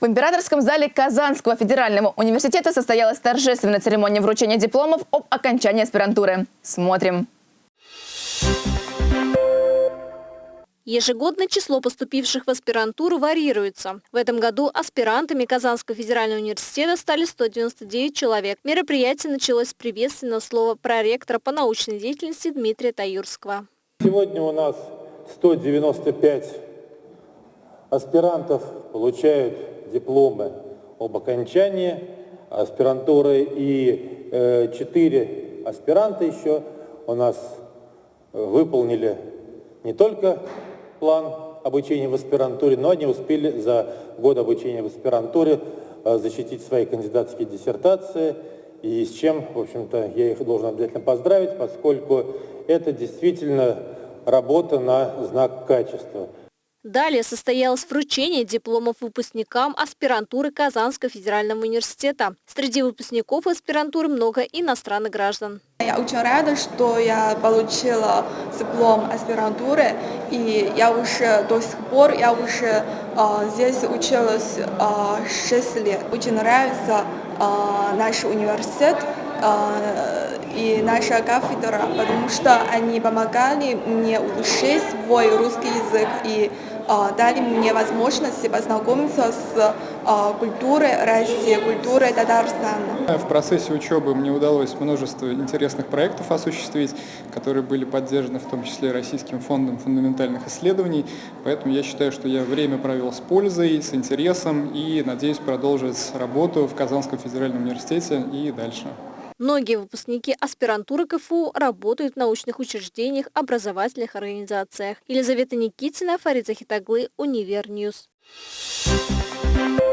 В императорском зале Казанского федерального университета состоялась торжественная церемония вручения дипломов об окончании аспирантуры. Смотрим. Ежегодно число поступивших в аспирантуру варьируется. В этом году аспирантами Казанского федерального университета стали 199 человек. Мероприятие началось с приветственного слова проректора по научной деятельности Дмитрия Таюрского. Сегодня у нас 195 аспирантов получают дипломы об окончании аспирантуры и э, четыре аспиранта еще у нас выполнили не только план обучения в аспирантуре, но они успели за год обучения в аспирантуре э, защитить свои кандидатские диссертации, и с чем, в общем-то, я их должен обязательно поздравить, поскольку это действительно работа на знак качества. Далее состоялось вручение дипломов выпускникам аспирантуры Казанского федерального университета. Среди выпускников аспирантуры много иностранных граждан. Я очень рада, что я получила диплом аспирантуры, и я уже до сих пор, я уже э, здесь училась э, 6 лет. Очень нравится э, наш университет и наша кафедра, потому что они помогали мне улучшить свой русский язык и дали мне возможность познакомиться с э, культурой России, культурой Татарстана. В процессе учебы мне удалось множество интересных проектов осуществить, которые были поддержаны в том числе Российским фондом фундаментальных исследований. Поэтому я считаю, что я время провел с пользой, с интересом и надеюсь продолжить работу в Казанском федеральном университете и дальше. Многие выпускники аспирантуры КФУ работают в научных учреждениях, образовательных организациях. Елизавета Никитина, Фарид Захитоглы, Универ News. Thank you.